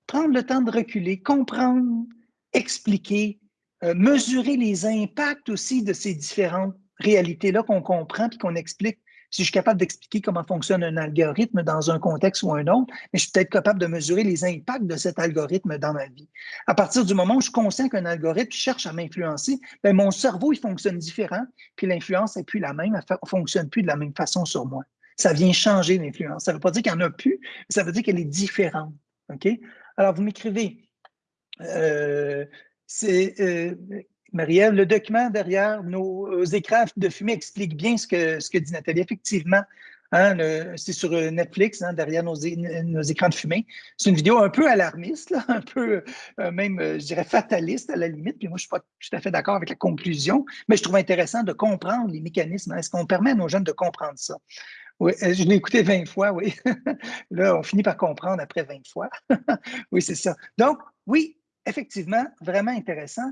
prendre le temps de reculer, comprendre, expliquer, euh, mesurer les impacts aussi de ces différentes réalités-là qu'on comprend et qu'on explique si je suis capable d'expliquer comment fonctionne un algorithme dans un contexte ou un autre, mais je suis peut-être capable de mesurer les impacts de cet algorithme dans ma vie. À partir du moment où je suis conscient qu'un algorithme cherche à m'influencer, ben, mon cerveau, il fonctionne différent, puis l'influence n'est plus la même, elle ne fonctionne plus de la même façon sur moi. Ça vient changer l'influence. Ça ne veut pas dire qu'il n'y en a plus, mais ça veut dire qu'elle est différente. Alors, vous m'écrivez, euh, euh, Marie-Ève, le document derrière nos euh, écrans de fumée explique bien ce que, ce que dit Nathalie. Effectivement, hein, c'est sur euh, Netflix, hein, derrière nos, écrans de fumée. C'est une vidéo un peu alarmiste, un peu euh, même, je dirais, fataliste à la limite. Puis moi, je ne suis pas tout à fait d'accord avec la conclusion, mais je trouve intéressant de comprendre les mécanismes. Est-ce qu'on permet à nos jeunes de comprendre ça? Oui, je l'ai écouté 20 fois, oui. Là, on finit par comprendre après 20 fois. oui, c'est ça. Donc, oui, effectivement, vraiment intéressant.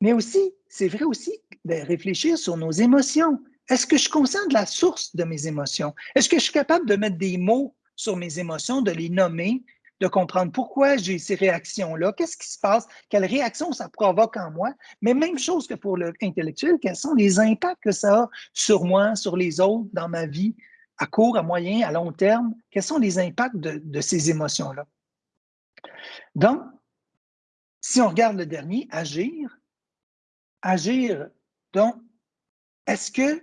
Mais aussi, c'est vrai aussi de réfléchir sur nos émotions. Est-ce que je de la source de mes émotions? Est-ce que je suis capable de mettre des mots sur mes émotions, de les nommer, de comprendre pourquoi j'ai ces réactions-là, qu'est-ce qui se passe, quelles réactions ça provoque en moi, mais même chose que pour l'intellectuel, quels sont les impacts que ça a sur moi, sur les autres, dans ma vie, à court, à moyen, à long terme, quels sont les impacts de ces émotions-là? Donc, si on regarde le dernier, agir, agir. Donc, est-ce que,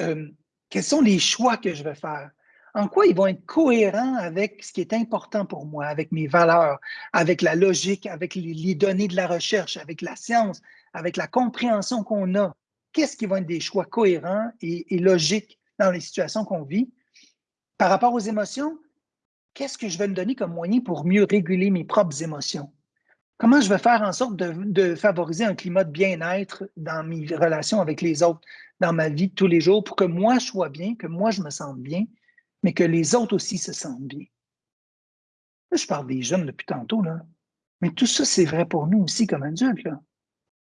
euh, quels sont les choix que je vais faire? En quoi ils vont être cohérents avec ce qui est important pour moi, avec mes valeurs, avec la logique, avec les, données de la recherche, avec la science, avec la compréhension qu'on a? Qu'est-ce qui vont être des choix cohérents et, et logiques dans les situations qu'on vit? Par rapport aux émotions, qu'est-ce que je vais me donner comme moyen pour mieux réguler mes propres émotions? Comment je vais faire en sorte de, favoriser un climat de bien-être dans mes relations avec les autres, dans ma vie de tous les jours, pour que moi je sois bien, que moi je me sente bien, mais que les autres aussi se sentent bien? Là, je parle des jeunes depuis tantôt, là. mais tout ça, c'est vrai pour nous aussi comme adultes.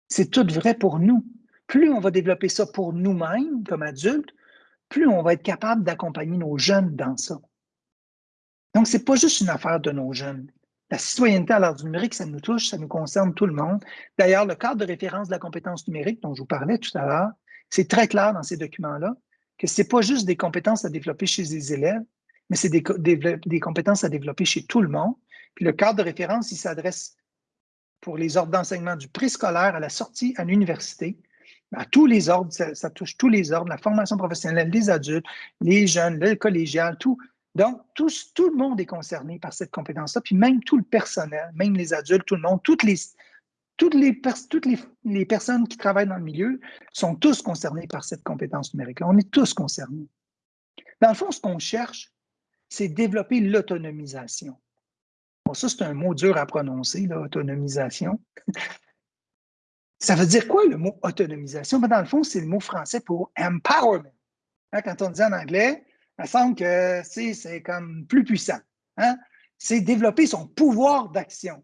C'est tout vrai pour nous. Plus on va développer ça pour nous-mêmes comme adultes, plus on va être capable d'accompagner nos jeunes dans ça. Donc, ce n'est pas juste une affaire de nos jeunes. La citoyenneté à l'ère du numérique, ça nous touche, ça nous concerne tout le monde. D'ailleurs, le cadre de référence de la compétence numérique dont je vous parlais tout à l'heure, c'est très clair dans ces documents-là que ce n'est pas juste des compétences à développer chez les élèves, mais c'est des, compétences à développer chez tout le monde. Puis le cadre de référence, il s'adresse pour les ordres d'enseignement du préscolaire à la sortie à l'université, à tous les ordres, ça, ça, touche tous les ordres, la formation professionnelle, les adultes, les jeunes, le collégial, tout, donc, tout, le monde est concerné par cette compétence-là, puis même tout le personnel, même les adultes, tout le monde, toutes les, toutes les, toutes les, personnes qui travaillent dans le milieu sont tous concernés par cette compétence numérique-là. On est tous concernés. Dans le fond, ce qu'on cherche, c'est développer l'autonomisation. Bon, ça, c'est un mot dur à prononcer, l'autonomisation. ça veut dire quoi le mot autonomisation? Ben, dans le fond, c'est le mot français pour empowerment. Hein, quand on dit en anglais, me semble que c'est comme plus puissant. Hein? C'est développer son pouvoir d'action.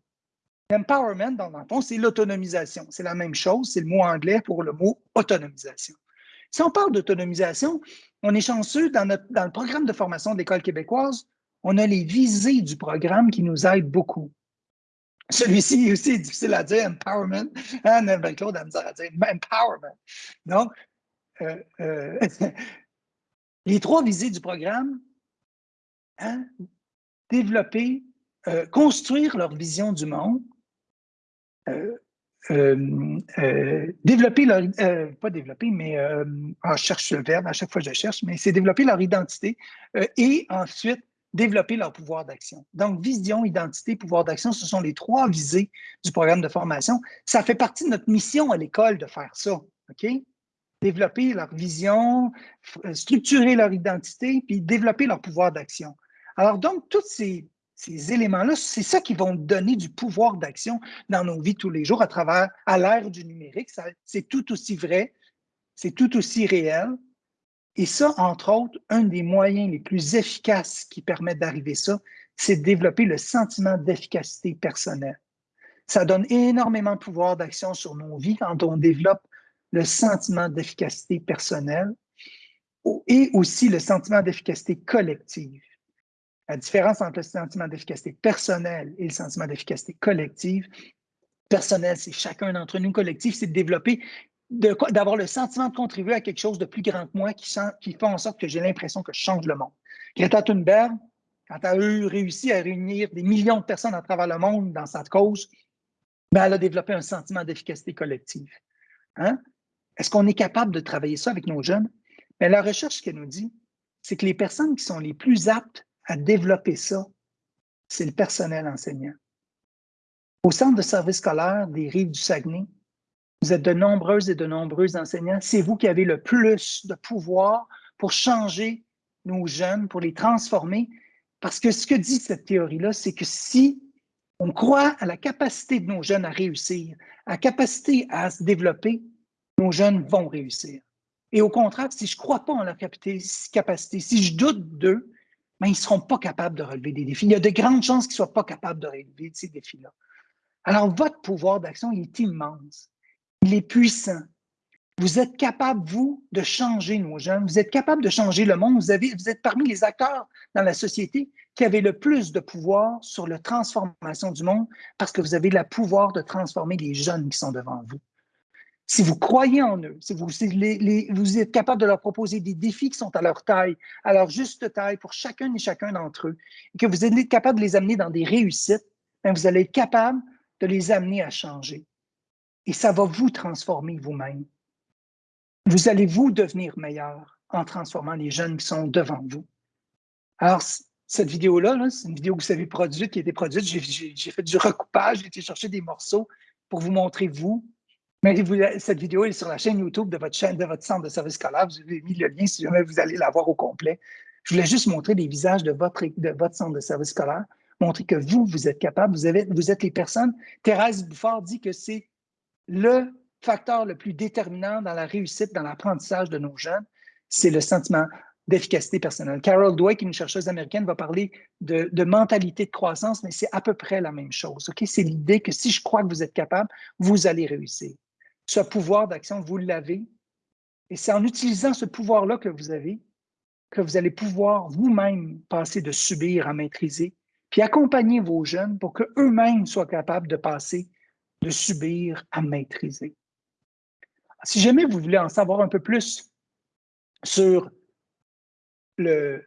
Empowerment, dans le fond, c'est l'autonomisation. C'est la même chose, c'est le mot anglais pour le mot autonomisation. Si on parle d'autonomisation, on est chanceux dans, dans le programme de formation de l'École québécoise, on a les visées du programme qui nous aident beaucoup. Celui-ci aussi est difficile à dire, empowerment. Hein, Claude a dire empowerment. Donc, euh, euh, les trois visées du programme, hein, développer, euh, construire leur vision du monde, développer leur, pas développer, mais ah, je cherche le verbe à chaque fois je cherche, mais c'est développer leur identité et ensuite développer leur pouvoir d'action. Donc, vision, identité, pouvoir d'action, ce sont les trois visées du programme de formation. Ça fait partie de notre mission à l'école de faire ça, OK? Développer leur vision, euh, structurer leur identité, puis développer leur pouvoir d'action. Alors, donc, tous ces, éléments-là, c'est ça qui vont donner du pouvoir d'action dans nos vies tous les jours à travers, à l'ère du numérique. C'est tout aussi vrai, c'est tout aussi réel, et ça, entre autres, un des moyens les plus efficaces qui permettent d'arriver ça, c'est de développer le sentiment d'efficacité personnelle. Ça donne énormément de pouvoir d'action sur nos vies quand on développe le sentiment d'efficacité personnelle et aussi le sentiment d'efficacité collective. La différence entre le sentiment d'efficacité personnelle et le sentiment d'efficacité collective, personnel, c'est chacun d'entre nous, collectif, c'est de développer d'avoir le sentiment de contribuer à quelque chose de plus grand que moi qui, qui fait en sorte que j'ai l'impression que je change le monde. Greta Thunberg, quand elle a eu réussi à réunir des millions de personnes à travers le monde dans sa cause, ben elle a développé un sentiment d'efficacité collective. Hein? Est-ce qu'on est capable de travailler ça avec nos jeunes? Mais ben, la recherche, qu'elle nous dit, c'est que les personnes qui sont les plus aptes à développer ça, c'est le personnel enseignant. Au centre de service scolaire des rives du Saguenay, vous êtes de nombreuses et de nombreux enseignants. C'est vous qui avez le plus de pouvoir pour changer nos jeunes, pour les transformer. Parce que ce que dit cette théorie-là, c'est que si on croit à la capacité de nos jeunes à réussir, à la capacité à se développer, nos jeunes vont réussir. Et au contraire, si je ne crois pas en leur capacité, si je doute d'eux, ben, ils ne seront pas capables de relever des défis. Il y a de grandes chances qu'ils ne soient pas capables de relever ces défis-là. Alors, votre pouvoir d'action est immense. Il est puissant. Vous êtes capable, vous, de changer nos jeunes. Vous êtes capable de changer le monde. Vous, avez, vous êtes parmi les acteurs dans la société qui avaient le plus de pouvoir sur la transformation du monde parce que vous avez le pouvoir de transformer les jeunes qui sont devant vous. Si vous croyez en eux, si vous, vous êtes capable de leur proposer des défis qui sont à leur taille, à leur juste taille pour chacun et chacun d'entre eux, et que vous êtes capable de les amener dans des réussites, ben, vous allez être capable de les amener à changer. Et ça va vous transformer vous-même. Vous allez vous devenir meilleur en transformant les jeunes qui sont devant vous. Alors, cette vidéo-là, c'est une vidéo que vous avez produite, qui a été produite. J'ai fait du recoupage, j'ai été chercher des morceaux pour vous montrer vous. Mais cette vidéo est sur la chaîne YouTube de votre chaîne, de votre centre de service scolaire. Vous avez mis le lien si jamais vous allez la voir au complet. Je voulais juste montrer les visages de votre, centre de service scolaire, montrer que vous, vous êtes capable, vous, avez, êtes les personnes. Thérèse Bouffard dit que c'est le facteur le plus déterminant dans la réussite, dans l'apprentissage de nos jeunes, c'est le sentiment d'efficacité personnelle. Carol Dweck, une chercheuse américaine, va parler de, mentalité de croissance, mais c'est à peu près la même chose. C'est l'idée que si je crois que vous êtes capable, vous allez réussir. Ce pouvoir d'action, vous l'avez. Et c'est en utilisant ce pouvoir-là que vous avez que vous allez pouvoir vous-même passer de subir à maîtriser, puis accompagner vos jeunes pour qu'eux-mêmes soient capables de passer de subir à maîtriser. Si jamais vous voulez en savoir un peu plus sur le,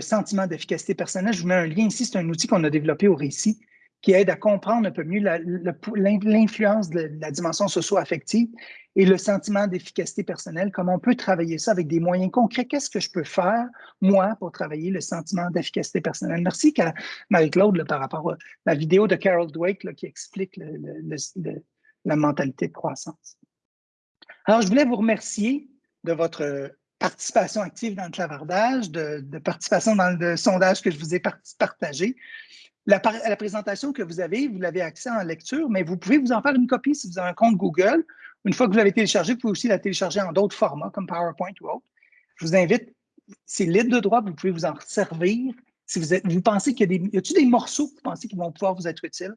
sentiment d'efficacité personnelle, je vous mets un lien ici, c'est un outil qu'on a développé au récit qui aide à comprendre un peu mieux l'influence de la dimension socio-affective et le sentiment d'efficacité personnelle, comment on peut travailler ça avec des moyens concrets. Qu'est-ce que je peux faire, moi, pour travailler le sentiment d'efficacité personnelle? Merci, Marie-Claude, par rapport à la vidéo de Carol Dweck qui explique la mentalité de croissance. Alors, je voulais vous remercier de votre participation active dans le clavardage, de, de participation dans le sondage que je vous ai partagé. La, présentation que vous avez, vous l'avez accès en lecture, mais vous pouvez vous en faire une copie si vous avez un compte Google. Une fois que vous l'avez téléchargé, vous pouvez aussi la télécharger en d'autres formats, comme PowerPoint ou autre. Je vous invite, c'est libre de droit, vous pouvez vous en servir. Si vous, êtes, vous pensez qu'il y a des, y a des morceaux que vous pensez qui vont pouvoir vous être utiles,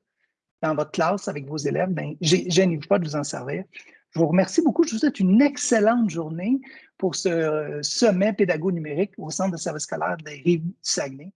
dans votre classe avec vos élèves, ben, gênez-vous pas de vous en servir. Je vous remercie beaucoup. Je vous souhaite une excellente journée pour ce sommet pédago numérique au Centre de services scolaires des Rives du Saguenay.